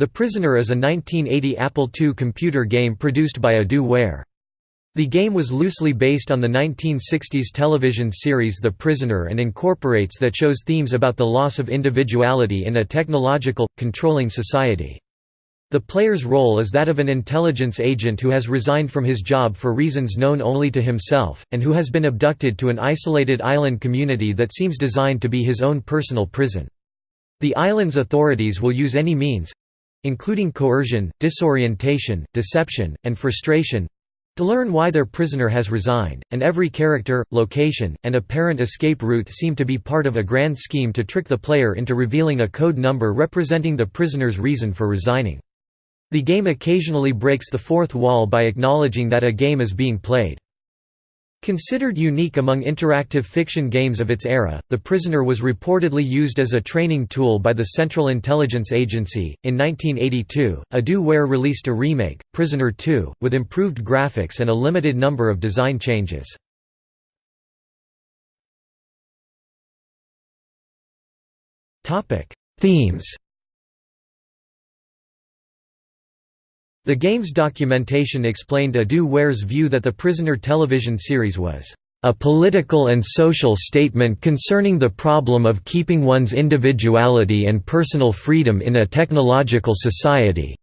The Prisoner is a 1980 Apple II computer game produced by Edu-Ware. The game was loosely based on the 1960s television series The Prisoner and incorporates that show's themes about the loss of individuality in a technological, controlling society. The player's role is that of an intelligence agent who has resigned from his job for reasons known only to himself, and who has been abducted to an isolated island community that seems designed to be his own personal prison. The island's authorities will use any means, including coercion, disorientation, deception, and frustration to learn why their prisoner has resigned, and every character, location, and apparent escape route seem to be part of a grand scheme to trick the player into revealing a code number representing the prisoner's reason for resigning. The game occasionally breaks the fourth wall by acknowledging that a game is being played. Considered unique among interactive fiction games of its era, The Prisoner was reportedly used as a training tool by the Central Intelligence Agency. In 1982, Edu-Ware released a remake, Prisoner 2, with improved graphics and a limited number of design changes. Themes The game's documentation explained Edu-Ware's view that the Prisoner television series was a political and social statement concerning the problem of keeping one's individuality and personal freedom in a technological society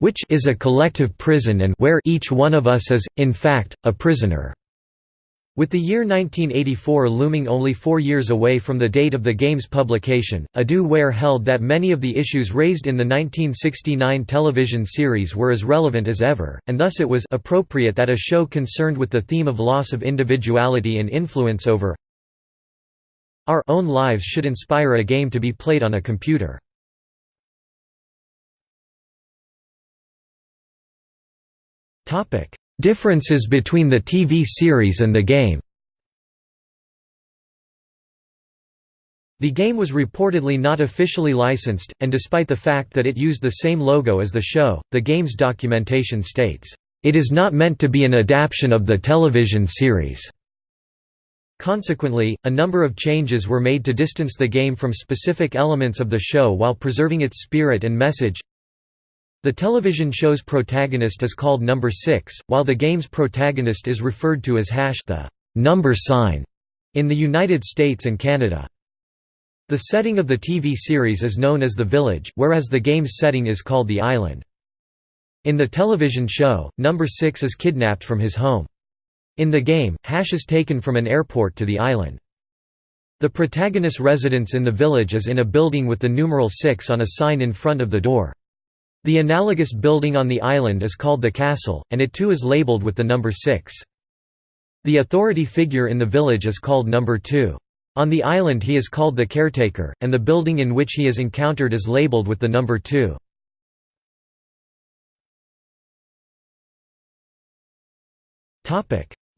which is a collective prison and where each one of us is, in fact, a prisoner. With the year 1984 looming only four years away from the date of the game's publication, Edu-Ware held that many of the issues raised in the 1969 television series were as relevant as ever, and thus it was appropriate that a show concerned with the theme of loss of individuality and influence over our own lives should inspire a game to be played on a computer. Differences between the TV series and the game The game was reportedly not officially licensed, and despite the fact that it used the same logo as the show, the game's documentation states, "...it is not meant to be an adaptation of the television series." Consequently, a number of changes were made to distance the game from specific elements of the show while preserving its spirit and message. The television show's protagonist is called Number 6, while the game's protagonist is referred to as hash the number sign in the United States and Canada. The setting of the TV series is known as the village, whereas the game's setting is called the island. In the television show, Number 6 is kidnapped from his home. In the game, Hash is taken from an airport to the island. The protagonist's residence in the village is in a building with the numeral 6 on a sign in front of the door. The analogous building on the island is called the castle, and it too is labeled with the number 6. The authority figure in the village is called number 2. On the island he is called the caretaker, and the building in which he is encountered is labeled with the number 2.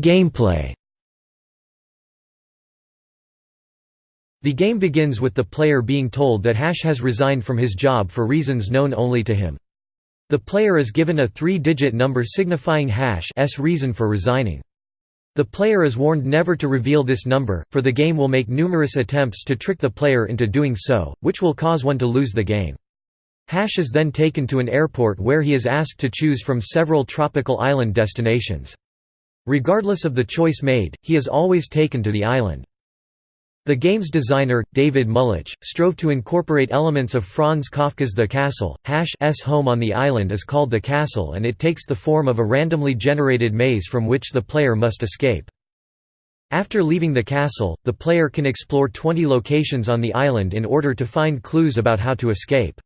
Gameplay The game begins with the player being told that Hash has resigned from his job for reasons known only to him. The player is given a three-digit number signifying Hash's reason for resigning. The player is warned never to reveal this number, for the game will make numerous attempts to trick the player into doing so, which will cause one to lose the game. Hash is then taken to an airport where he is asked to choose from several tropical island destinations. Regardless of the choice made, he is always taken to the island. The game's designer, David Mullich, strove to incorporate elements of Franz Kafka's The Castle. Hash's home on the island is called the castle and it takes the form of a randomly generated maze from which the player must escape. After leaving the castle, the player can explore 20 locations on the island in order to find clues about how to escape.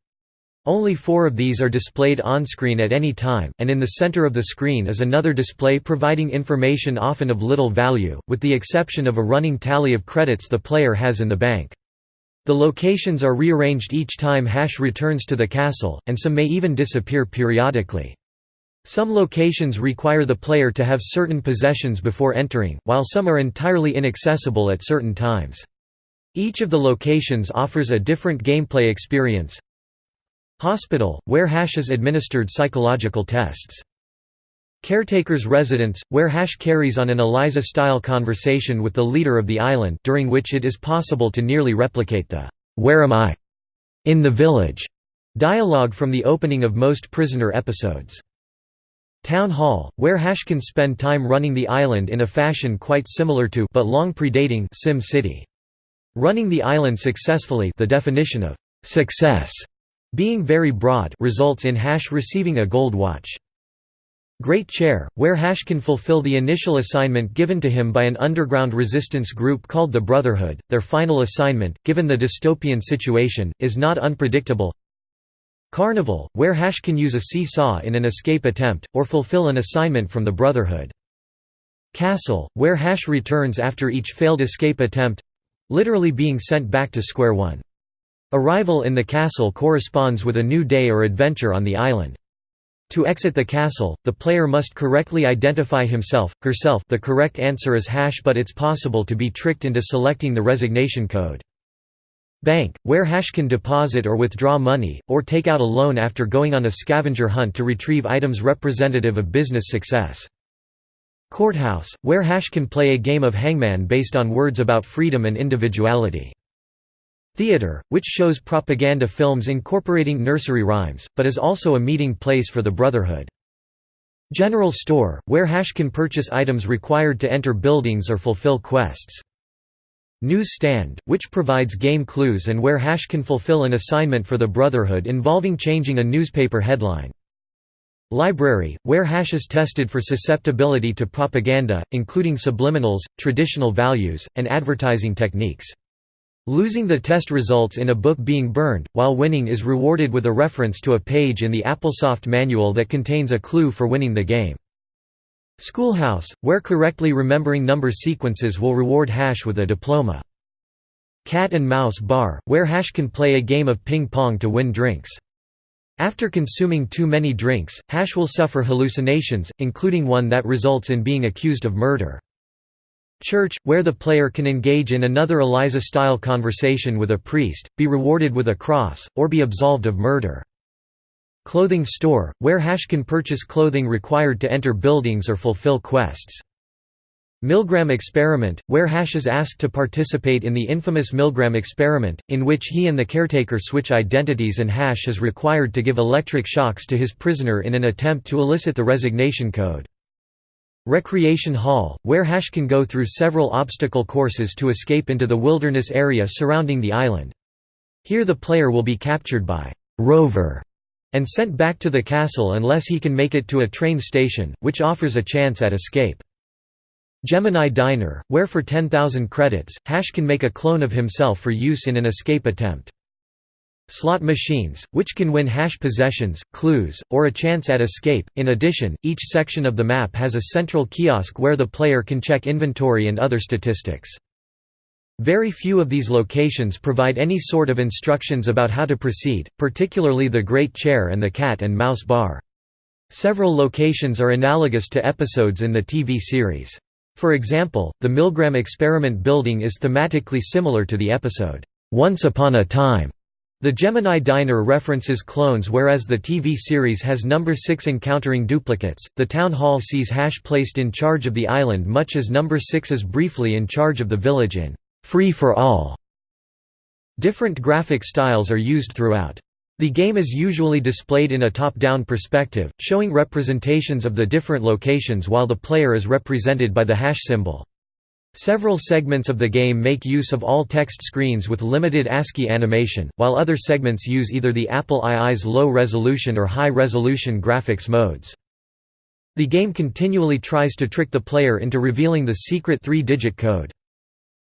Only four of these are displayed on-screen at any time, and in the center of the screen is another display providing information often of little value, with the exception of a running tally of credits the player has in the bank. The locations are rearranged each time Hash returns to the castle, and some may even disappear periodically. Some locations require the player to have certain possessions before entering, while some are entirely inaccessible at certain times. Each of the locations offers a different gameplay experience, Hospital, where Hash is administered psychological tests. Caretaker's residence, where Hash carries on an Eliza-style conversation with the leader of the island during which it is possible to nearly replicate the "'Where am I?' in the village". Dialogue from the opening of most prisoner episodes. Town Hall, where Hash can spend time running the island in a fashion quite similar to but long predating Sim City. Running the island successfully the definition of «success» being very broad results in Hash receiving a gold watch. Great Chair, where Hash can fulfill the initial assignment given to him by an underground resistance group called the Brotherhood. Their final assignment, given the dystopian situation, is not unpredictable. Carnival, where Hash can use a seesaw in an escape attempt, or fulfill an assignment from the Brotherhood. Castle, where Hash returns after each failed escape attempt—literally being sent back to square one. Arrival in the castle corresponds with a new day or adventure on the island. To exit the castle, the player must correctly identify himself, herself the correct answer is hash but it's possible to be tricked into selecting the resignation code. Bank, where hash can deposit or withdraw money, or take out a loan after going on a scavenger hunt to retrieve items representative of business success. Courthouse, where hash can play a game of hangman based on words about freedom and individuality. Theater, which shows propaganda films incorporating nursery rhymes, but is also a meeting place for the Brotherhood. General store, where Hash can purchase items required to enter buildings or fulfill quests. News stand, which provides game clues and where Hash can fulfill an assignment for the Brotherhood involving changing a newspaper headline. Library, where Hash is tested for susceptibility to propaganda, including subliminals, traditional values, and advertising techniques. Losing the test results in a book being burned, while winning is rewarded with a reference to a page in the Applesoft manual that contains a clue for winning the game. Schoolhouse, where correctly remembering number sequences will reward Hash with a diploma. Cat and Mouse Bar, where Hash can play a game of ping-pong to win drinks. After consuming too many drinks, Hash will suffer hallucinations, including one that results in being accused of murder. Church, where the player can engage in another Eliza-style conversation with a priest, be rewarded with a cross, or be absolved of murder. Clothing store, where Hash can purchase clothing required to enter buildings or fulfill quests. Milgram experiment, where Hash is asked to participate in the infamous Milgram experiment, in which he and the caretaker switch identities and Hash is required to give electric shocks to his prisoner in an attempt to elicit the resignation code. Recreation Hall, where Hash can go through several obstacle courses to escape into the wilderness area surrounding the island. Here the player will be captured by Rover and sent back to the castle unless he can make it to a train station, which offers a chance at escape. Gemini Diner, where for 10,000 credits, Hash can make a clone of himself for use in an escape attempt. Slot machines, which can win hash possessions, clues, or a chance at escape. In addition, each section of the map has a central kiosk where the player can check inventory and other statistics. Very few of these locations provide any sort of instructions about how to proceed, particularly the Great Chair and the Cat and Mouse Bar. Several locations are analogous to episodes in the TV series. For example, the Milgram Experiment building is thematically similar to the episode, Once Upon a Time, the Gemini Diner references clones whereas the TV series has number 6 encountering duplicates. The town hall sees Hash placed in charge of the island much as number 6 is briefly in charge of the village in Free for All. Different graphic styles are used throughout. The game is usually displayed in a top-down perspective, showing representations of the different locations while the player is represented by the hash symbol. Several segments of the game make use of all-text screens with limited ASCII animation, while other segments use either the Apple II's low-resolution or high-resolution graphics modes. The game continually tries to trick the player into revealing the secret three-digit code.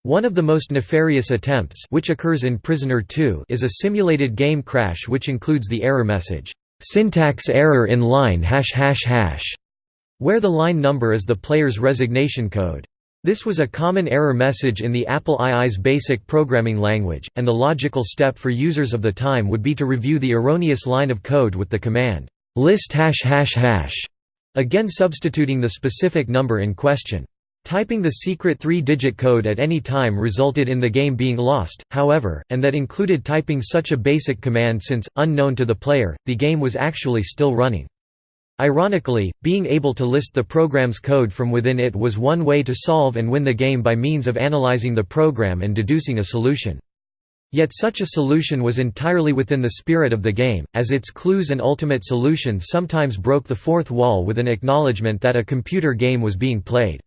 One of the most nefarious attempts which occurs in Prisoner 2 is a simulated game crash which includes the error message, "'Syntax error in line hash hash hash' where the line number is the player's resignation code. This was a common error message in the Apple II's basic programming language, and the logical step for users of the time would be to review the erroneous line of code with the command, list hash hash hash, again substituting the specific number in question. Typing the secret three-digit code at any time resulted in the game being lost, however, and that included typing such a basic command since, unknown to the player, the game was actually still running. Ironically, being able to list the program's code from within it was one way to solve and win the game by means of analyzing the program and deducing a solution. Yet such a solution was entirely within the spirit of the game, as its clues and ultimate solution sometimes broke the fourth wall with an acknowledgement that a computer game was being played.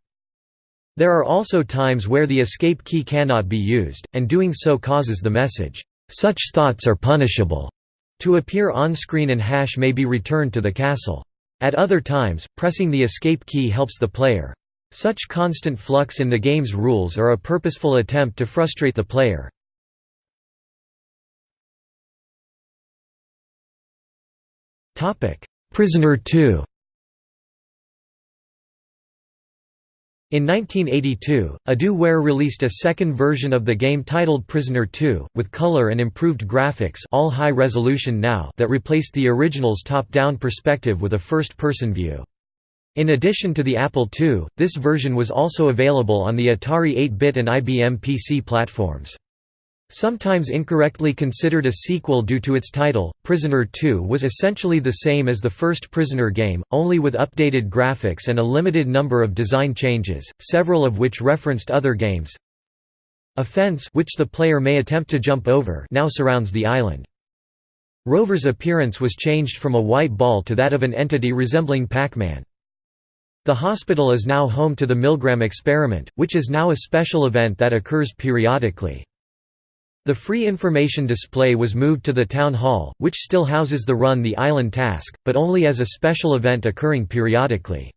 There are also times where the escape key cannot be used, and doing so causes the message, "'Such thoughts are punishable' to appear on-screen and hash may be returned to the castle. At other times, pressing the escape key helps the player. Such constant flux in the game's rules are a purposeful attempt to frustrate the player. Prisoner 2 In 1982, Edu-Ware released a second version of the game titled Prisoner 2, with color and improved graphics all high resolution now that replaced the original's top-down perspective with a first-person view. In addition to the Apple II, this version was also available on the Atari 8-bit and IBM PC platforms. Sometimes incorrectly considered a sequel due to its title, Prisoner 2 was essentially the same as the first Prisoner game, only with updated graphics and a limited number of design changes, several of which referenced other games. A fence which the player may attempt to jump over now surrounds the island. Rover's appearance was changed from a white ball to that of an entity resembling Pac-Man. The hospital is now home to the Milgram experiment, which is now a special event that occurs periodically. The free information display was moved to the town hall, which still houses the Run the Island task, but only as a special event occurring periodically.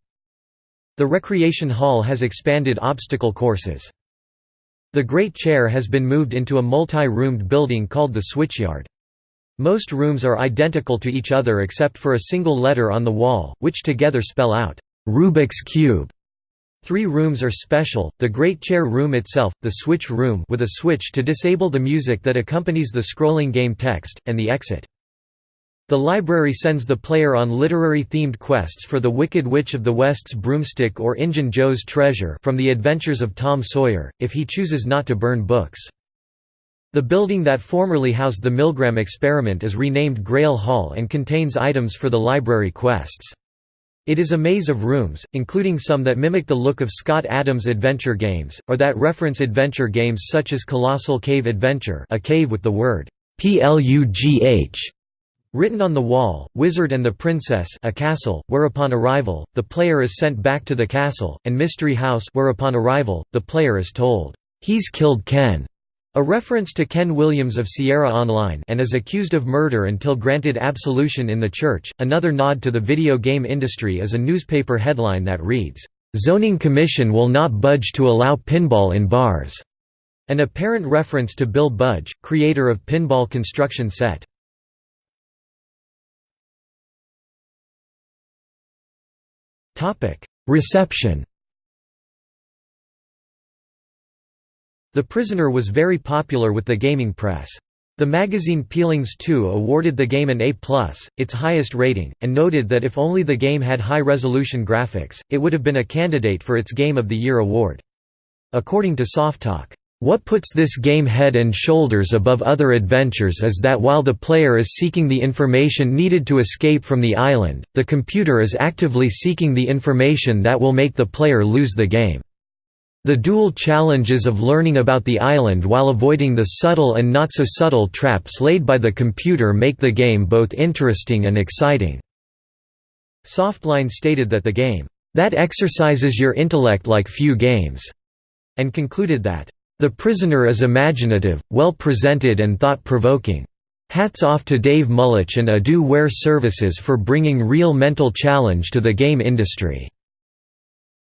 The recreation hall has expanded obstacle courses. The Great Chair has been moved into a multi-roomed building called the Switchyard. Most rooms are identical to each other except for a single letter on the wall, which together spell out, "'Rubik's Cube'". Three rooms are special, the Great Chair Room itself, the Switch Room with a switch to disable the music that accompanies the scrolling game text, and the exit. The library sends the player on literary-themed quests for The Wicked Witch of the West's Broomstick or Injun Joe's Treasure from The Adventures of Tom Sawyer, if he chooses not to burn books. The building that formerly housed the Milgram experiment is renamed Grail Hall and contains items for the library quests. It is a maze of rooms, including some that mimic the look of Scott Adams' adventure games, or that reference adventure games such as Colossal Cave Adventure a cave with the word «plugh» written on the wall, Wizard and the Princess a castle, where upon arrival, the player is sent back to the castle, and Mystery House where upon arrival, the player is told, «He's killed Ken». A reference to Ken Williams of Sierra Online and is accused of murder until granted absolution in the church. Another nod to the video game industry is a newspaper headline that reads, "Zoning Commission will not budge to allow pinball in bars." An apparent reference to Bill Budge, creator of Pinball Construction Set. Topic: Reception The Prisoner was very popular with the gaming press. The magazine Peelings 2 awarded the game an A+, its highest rating, and noted that if only the game had high-resolution graphics, it would have been a candidate for its Game of the Year award. According to Softalk, "...what puts this game head and shoulders above other adventures is that while the player is seeking the information needed to escape from the island, the computer is actively seeking the information that will make the player lose the game." The dual challenges of learning about the island while avoiding the subtle and not-so-subtle traps laid by the computer make the game both interesting and exciting." Softline stated that the game, "...that exercises your intellect like few games," and concluded that, "...the prisoner is imaginative, well presented and thought-provoking. Hats off to Dave Mullich and Edu-Ware Services for bringing real mental challenge to the game industry."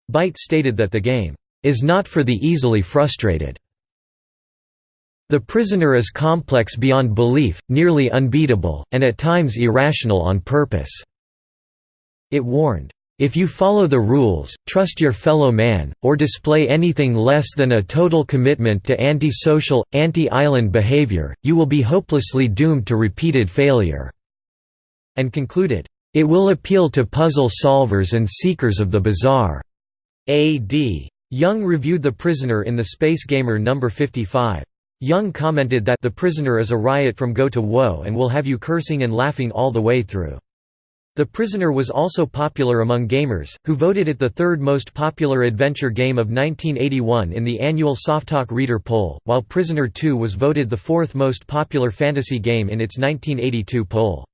Byte stated that the game is not for the easily frustrated. The prisoner is complex beyond belief, nearly unbeatable, and at times irrational on purpose." It warned, "...if you follow the rules, trust your fellow man, or display anything less than a total commitment to anti-social, anti-island behavior, you will be hopelessly doomed to repeated failure." And concluded, "...it will appeal to puzzle solvers and seekers of the bizarre." A.D. Young reviewed The Prisoner in the Space Gamer No. 55. Young commented that The Prisoner is a riot from go to woe and will have you cursing and laughing all the way through. The Prisoner was also popular among gamers, who voted it the third most popular adventure game of 1981 in the annual Softalk Reader poll, while Prisoner 2 was voted the fourth most popular fantasy game in its 1982 poll.